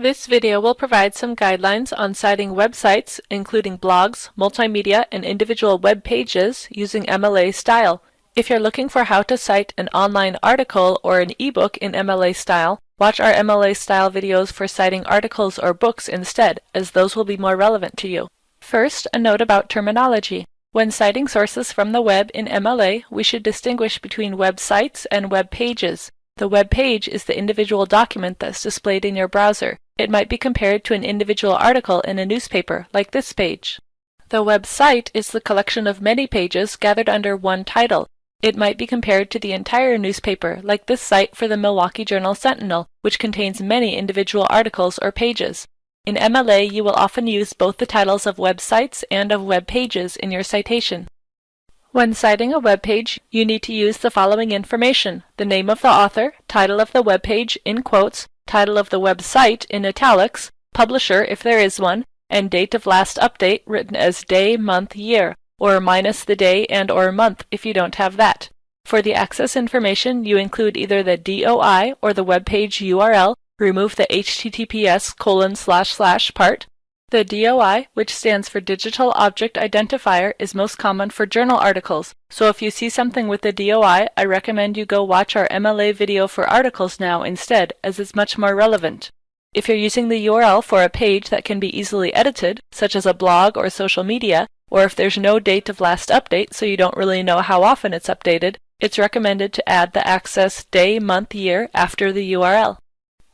This video will provide some guidelines on citing websites, including blogs, multimedia, and individual web pages using MLA style. If you're looking for how to cite an online article or an ebook in MLA style, watch our MLA style videos for citing articles or books instead, as those will be more relevant to you. First, a note about terminology. When citing sources from the web in MLA, we should distinguish between websites and web pages. The web page is the individual document that's displayed in your browser. It might be compared to an individual article in a newspaper, like this page. The website is the collection of many pages gathered under one title. It might be compared to the entire newspaper, like this site for the Milwaukee Journal Sentinel, which contains many individual articles or pages. In MLA, you will often use both the titles of websites and of web pages in your citation. When citing a web page, you need to use the following information, the name of the author, title of the web page in quotes, title of the website in italics, publisher if there is one, and date of last update written as day, month, year, or minus the day and or month if you don't have that. For the access information, you include either the DOI or the web page URL, remove the HTTPS colon slash slash part. The DOI, which stands for Digital Object Identifier, is most common for journal articles, so if you see something with the DOI, I recommend you go watch our MLA video for articles now instead, as it's much more relevant. If you're using the URL for a page that can be easily edited, such as a blog or social media, or if there's no date of last update so you don't really know how often it's updated, it's recommended to add the access day, month, year after the URL.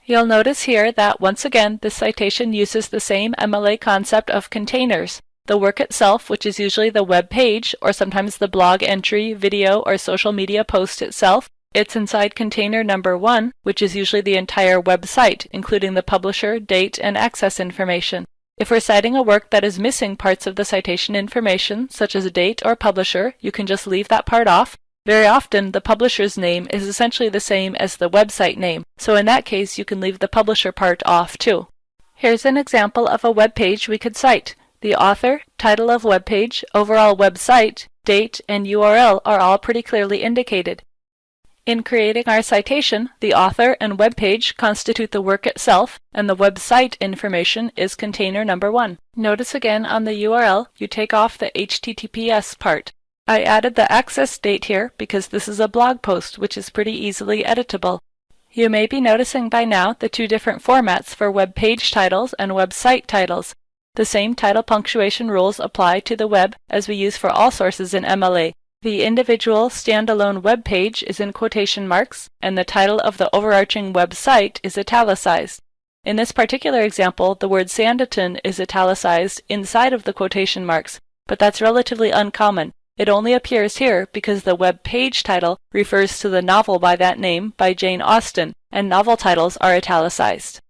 You'll notice here that once again this citation uses the same MLA concept of containers. The work itself, which is usually the web page or sometimes the blog entry, video, or social media post itself, it's inside container number one, which is usually the entire website, including the publisher, date, and access information. If we're citing a work that is missing parts of the citation information, such as a date or publisher, you can just leave that part off very often, the publisher's name is essentially the same as the website name, so in that case you can leave the publisher part off too. Here's an example of a web page we could cite. The author, title of web page, overall website, date, and URL are all pretty clearly indicated. In creating our citation, the author and web page constitute the work itself, and the website information is container number one. Notice again on the URL, you take off the HTTPS part. I added the access date here because this is a blog post which is pretty easily editable. You may be noticing by now the two different formats for web page titles and website titles. The same title punctuation rules apply to the web as we use for all sources in MLA. The individual standalone web page is in quotation marks, and the title of the overarching website is italicized. In this particular example, the word Sanditon is italicized inside of the quotation marks, but that's relatively uncommon. It only appears here because the web page title refers to the novel by that name by Jane Austen, and novel titles are italicized.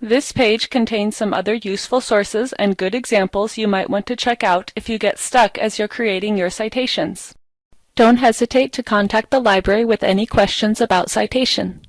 This page contains some other useful sources and good examples you might want to check out if you get stuck as you're creating your citations. Don't hesitate to contact the library with any questions about citation.